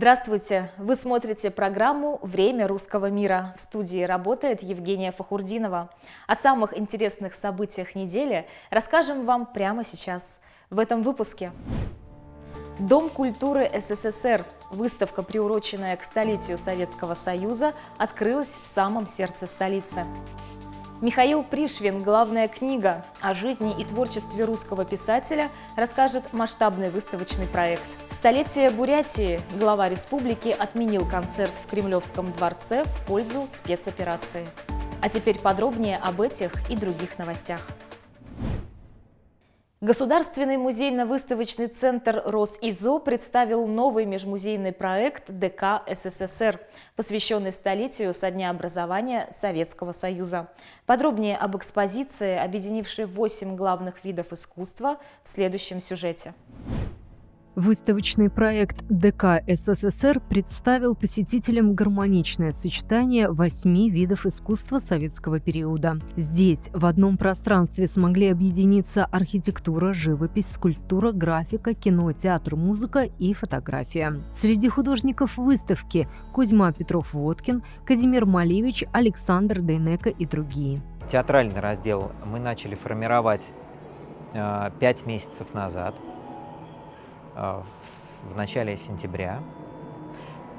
Здравствуйте! Вы смотрите программу «Время русского мира». В студии работает Евгения Фахурдинова. О самых интересных событиях недели расскажем вам прямо сейчас, в этом выпуске. Дом культуры СССР, выставка, приуроченная к столетию Советского Союза, открылась в самом сердце столицы. Михаил Пришвин «Главная книга» о жизни и творчестве русского писателя расскажет масштабный выставочный проект. Столетие Бурятии глава республики отменил концерт в Кремлевском дворце в пользу спецоперации. А теперь подробнее об этих и других новостях. Государственный музейно-выставочный центр «Росизо» представил новый межмузейный проект ДК СССР, посвященный столетию со дня образования Советского Союза. Подробнее об экспозиции, объединившей восемь главных видов искусства, в следующем сюжете. Выставочный проект ДК СССР представил посетителям гармоничное сочетание восьми видов искусства советского периода. Здесь в одном пространстве смогли объединиться архитектура, живопись, скульптура, графика, кино, театр, музыка и фотография. Среди художников выставки Кузьма Петров-Водкин, Казимир Малевич, Александр Дейнека и другие. Театральный раздел мы начали формировать э, пять месяцев назад – в начале сентября.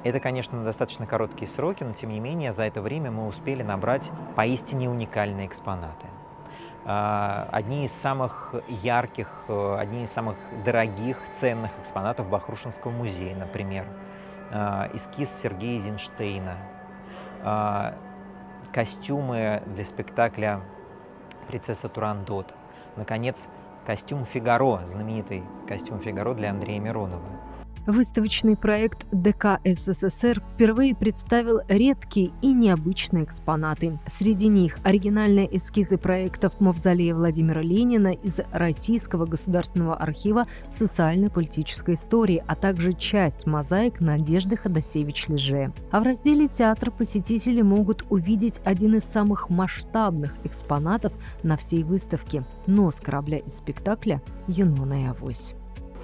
Это, конечно, достаточно короткие сроки, но тем не менее за это время мы успели набрать поистине уникальные экспонаты. Э, одни из самых ярких, э, одни из самых дорогих, ценных экспонатов Бахрушинского музея, например, эскиз Сергея Эйзенштейна, костюмы для спектакля «Принцесса Турандот», наконец, костюм Фигаро, знаменитый костюм Фигаро для Андрея Миронова. Выставочный проект ДК СССР впервые представил редкие и необычные экспонаты. Среди них оригинальные эскизы проектов Мавзолея Владимира Ленина из Российского государственного архива социально-политической истории, а также часть мозаик Надежды Ходосевич-Леже. А в разделе «Театр» посетители могут увидеть один из самых масштабных экспонатов на всей выставке – нос корабля из спектакля «Юнона и Авось».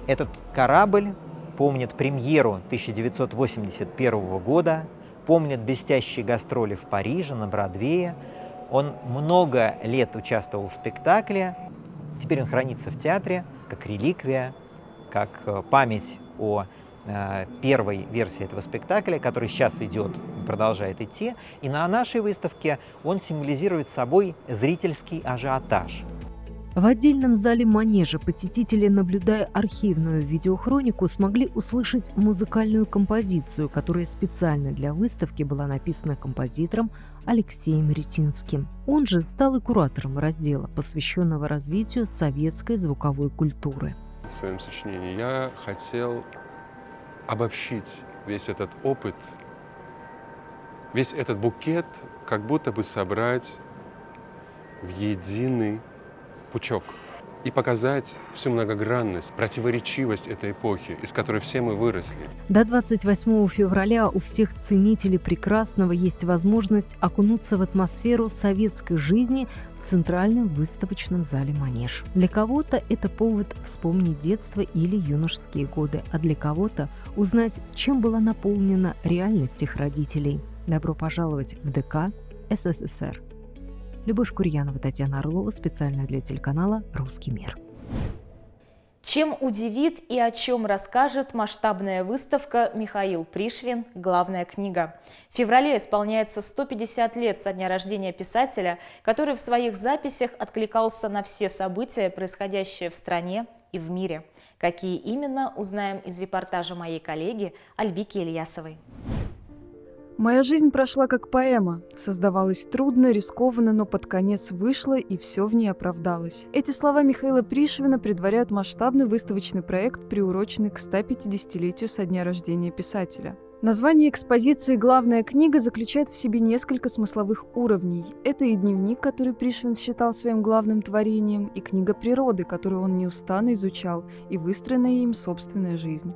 Этот корабль помнят премьеру 1981 года, помнят блестящие гастроли в Париже, на Бродвее. Он много лет участвовал в спектакле, теперь он хранится в театре как реликвия, как э, память о э, первой версии этого спектакля, который сейчас идет, продолжает идти. И на нашей выставке он символизирует собой зрительский ажиотаж. В отдельном зале манежа посетители, наблюдая архивную видеохронику, смогли услышать музыкальную композицию, которая специально для выставки была написана композитором Алексеем Ретинским. Он же стал и куратором раздела, посвященного развитию советской звуковой культуры. В своем сочинении я хотел обобщить весь этот опыт, весь этот букет, как будто бы собрать в единый пучок и показать всю многогранность, противоречивость этой эпохи, из которой все мы выросли. До 28 февраля у всех ценителей прекрасного есть возможность окунуться в атмосферу советской жизни в Центральном выставочном зале «Манеж». Для кого-то это повод вспомнить детство или юношеские годы, а для кого-то узнать, чем была наполнена реальность их родителей. Добро пожаловать в ДК СССР. Любовь Курьянова, Татьяна Орлова, специально для телеканала «Русский мир». Чем удивит и о чем расскажет масштабная выставка «Михаил Пришвин. Главная книга». В феврале исполняется 150 лет со дня рождения писателя, который в своих записях откликался на все события, происходящие в стране и в мире. Какие именно, узнаем из репортажа моей коллеги Альбики Ильясовой. Моя жизнь прошла как поэма. Создавалась трудно, рискованно, но под конец вышла, и все в ней оправдалось. Эти слова Михаила Пришвина предваряют масштабный выставочный проект, приуроченный к 150-летию со дня рождения писателя. Название экспозиции «Главная книга» заключает в себе несколько смысловых уровней. Это и дневник, который Пришвин считал своим главным творением, и книга природы, которую он неустанно изучал, и выстроенная им собственная жизнь.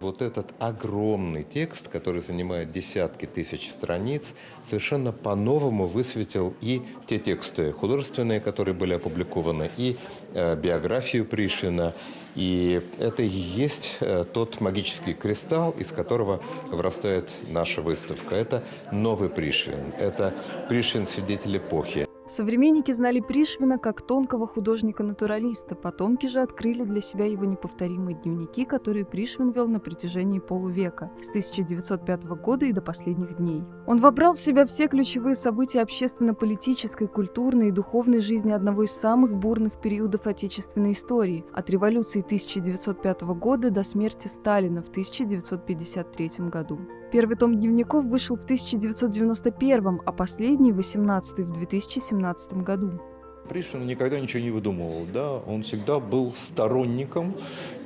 Вот этот огромный текст, который занимает десятки тысяч страниц, совершенно по-новому высветил и те тексты художественные, которые были опубликованы, и э, биографию Пришвина. И это и есть э, тот магический кристалл, из которого вырастает наша выставка. Это новый Пришвин, это Пришвин свидетель эпохи. Современники знали Пришвина как тонкого художника-натуралиста, потомки же открыли для себя его неповторимые дневники, которые Пришвин вел на протяжении полувека, с 1905 года и до последних дней. Он вобрал в себя все ключевые события общественно-политической, культурной и духовной жизни одного из самых бурных периодов отечественной истории, от революции 1905 года до смерти Сталина в 1953 году. Первый том дневников вышел в 1991, а последний, 18 в 2017 году. Пришвин никогда ничего не выдумывал, да, он всегда был сторонником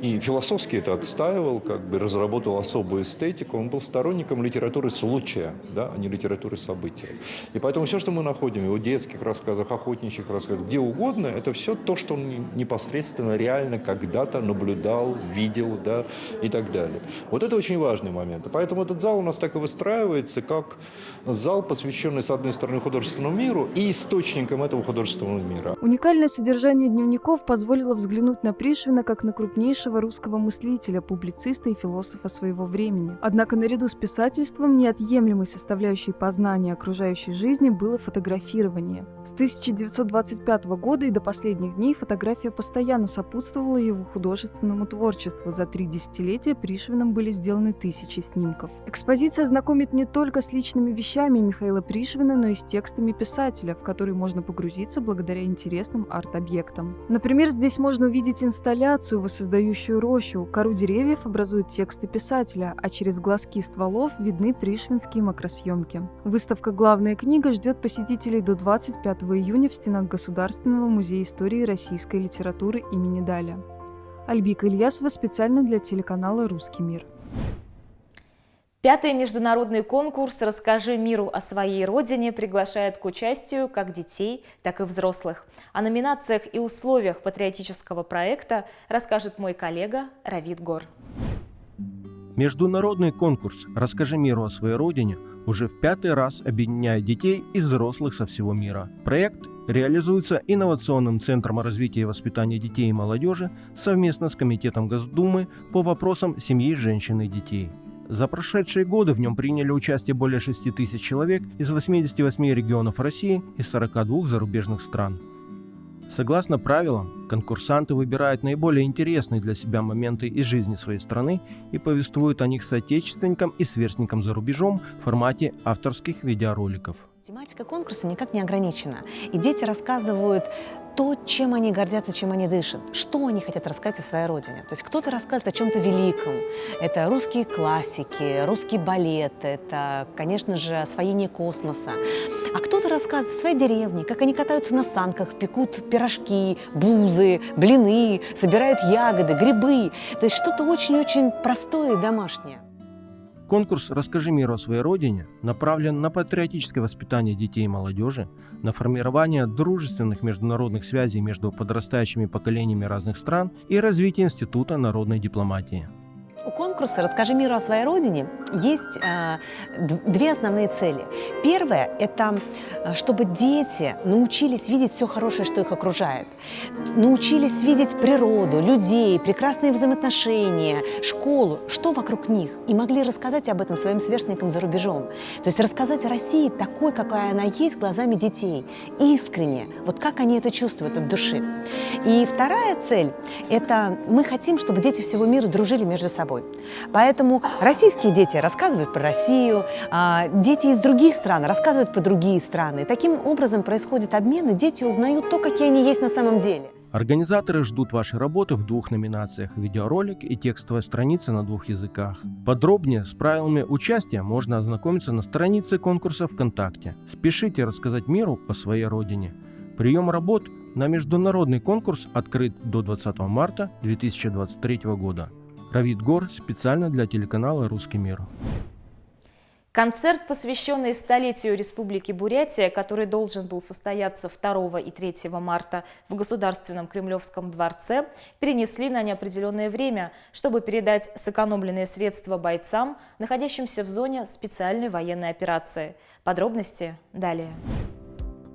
и философски это отстаивал, как бы разработал особую эстетику, он был сторонником литературы случая, да, а не литературы события. И поэтому все, что мы находим его детских рассказах, охотничьих рассказах, где угодно, это все то, что он непосредственно, реально когда-то наблюдал, видел, да, и так далее. Вот это очень важный момент. И поэтому этот зал у нас так и выстраивается, как зал, посвященный, с одной стороны, художественному миру и источникам этого художественного мира мира. Уникальное содержание дневников позволило взглянуть на Пришвина как на крупнейшего русского мыслителя, публициста и философа своего времени. Однако наряду с писательством неотъемлемой составляющей познания окружающей жизни было фотографирование. С 1925 года и до последних дней фотография постоянно сопутствовала его художественному творчеству. За три десятилетия Пришвином были сделаны тысячи снимков. Экспозиция знакомит не только с личными вещами Михаила Пришвина, но и с текстами писателя, в который можно погрузиться благодаря интересным арт-объектам. Например, здесь можно увидеть инсталляцию, воссоздающую рощу. Кору деревьев образуют тексты писателя, а через глазки стволов видны пришвинские макросъемки. Выставка «Главная книга» ждет посетителей до 25 июня в стенах Государственного музея истории российской литературы имени Даля. Альбика Ильясова специально для телеканала «Русский мир». Пятый международный конкурс «Расскажи миру о своей родине» приглашает к участию как детей, так и взрослых. О номинациях и условиях патриотического проекта расскажет мой коллега Равид Гор. Международный конкурс «Расскажи миру о своей родине» уже в пятый раз объединяет детей и взрослых со всего мира. Проект реализуется Инновационным центром развития и воспитания детей и молодежи совместно с Комитетом Госдумы по вопросам семьи, женщин и детей. За прошедшие годы в нем приняли участие более 6 тысяч человек из 88 регионов России и 42 зарубежных стран. Согласно правилам, конкурсанты выбирают наиболее интересные для себя моменты из жизни своей страны и повествуют о них соотечественникам и сверстникам за рубежом в формате авторских видеороликов. Тематика конкурса никак не ограничена. И дети рассказывают то, чем они гордятся, чем они дышат, что они хотят рассказать о своей родине. То есть кто-то рассказывает о чем-то великом. Это русские классики, русский балет, это, конечно же, освоение космоса. А кто-то рассказывает о своей деревне, как они катаются на санках, пекут пирожки, бузы, блины, собирают ягоды, грибы. То есть что-то очень-очень простое и домашнее. Конкурс «Расскажи миру о своей родине» направлен на патриотическое воспитание детей и молодежи, на формирование дружественных международных связей между подрастающими поколениями разных стран и развитие Института народной дипломатии. Конкурса «Расскажи миру о своей родине» есть э, две основные цели. Первое – это э, чтобы дети научились видеть все хорошее, что их окружает. Научились видеть природу, людей, прекрасные взаимоотношения, школу, что вокруг них. И могли рассказать об этом своим сверстникам за рубежом. То есть рассказать о России такой, какая она есть, глазами детей. Искренне. Вот как они это чувствуют от души. И вторая цель – это мы хотим, чтобы дети всего мира дружили между собой. Поэтому российские дети рассказывают про Россию, а дети из других стран рассказывают про другие страны. Таким образом происходит обмен, и дети узнают то, какие они есть на самом деле. Организаторы ждут вашей работы в двух номинациях – видеоролик и текстовая страница на двух языках. Подробнее с правилами участия можно ознакомиться на странице конкурса ВКонтакте. Спешите рассказать миру о своей родине. Прием работ на международный конкурс открыт до 20 марта 2023 года. Равид Гор специально для телеканала «Русский мир». Концерт, посвященный столетию Республики Бурятия, который должен был состояться 2 и 3 марта в Государственном Кремлевском дворце, перенесли на неопределенное время, чтобы передать сэкономленные средства бойцам, находящимся в зоне специальной военной операции. Подробности далее.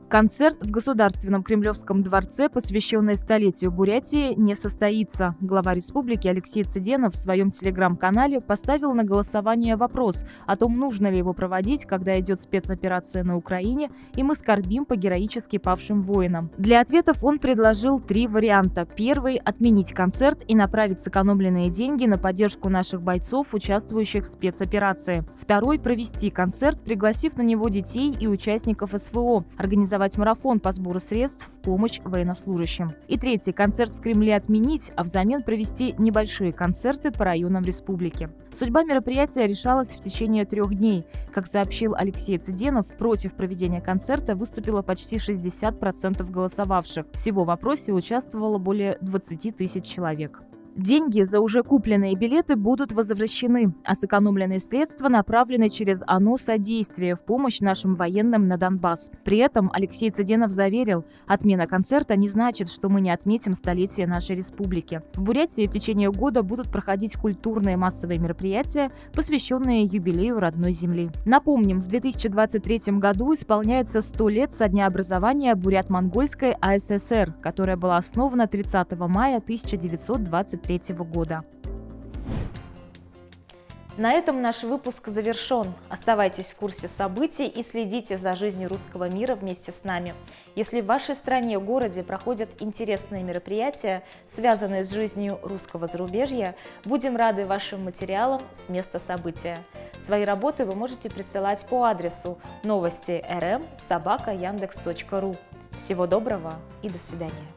Концерт в Государственном Кремлевском дворце, посвященный столетию Бурятии, не состоится. Глава республики Алексей Цыденов в своем телеграм-канале поставил на голосование вопрос о том, нужно ли его проводить, когда идет спецоперация на Украине, и мы скорбим по героически павшим воинам. Для ответов он предложил три варианта. Первый – отменить концерт и направить сэкономленные деньги на поддержку наших бойцов, участвующих в спецоперации. Второй – провести концерт, пригласив на него детей и участников СВО, организовать организовать марафон по сбору средств в помощь военнослужащим. И третий – концерт в Кремле отменить, а взамен провести небольшие концерты по районам республики. Судьба мероприятия решалась в течение трех дней. Как сообщил Алексей Цыденов, против проведения концерта выступило почти 60% голосовавших. Всего в вопросе участвовало более 20 тысяч человек. Деньги за уже купленные билеты будут возвращены, а сэкономленные средства направлены через ОНО содействие в помощь нашим военным на Донбасс. При этом Алексей Цыденов заверил, отмена концерта не значит, что мы не отметим столетие нашей республики. В Бурятии в течение года будут проходить культурные массовые мероприятия, посвященные юбилею родной земли. Напомним, в 2023 году исполняется 100 лет со дня образования Бурят-Монгольской АССР, которая была основана 30 мая 1923 2023 года. На этом наш выпуск завершен. Оставайтесь в курсе событий и следите за жизнью русского мира вместе с нами. Если в вашей стране, городе проходят интересные мероприятия, связанные с жизнью русского зарубежья, будем рады вашим материалам с места события. Свои работы вы можете присылать по адресу новости rm собака яндекс.ру. Всего доброго и до свидания.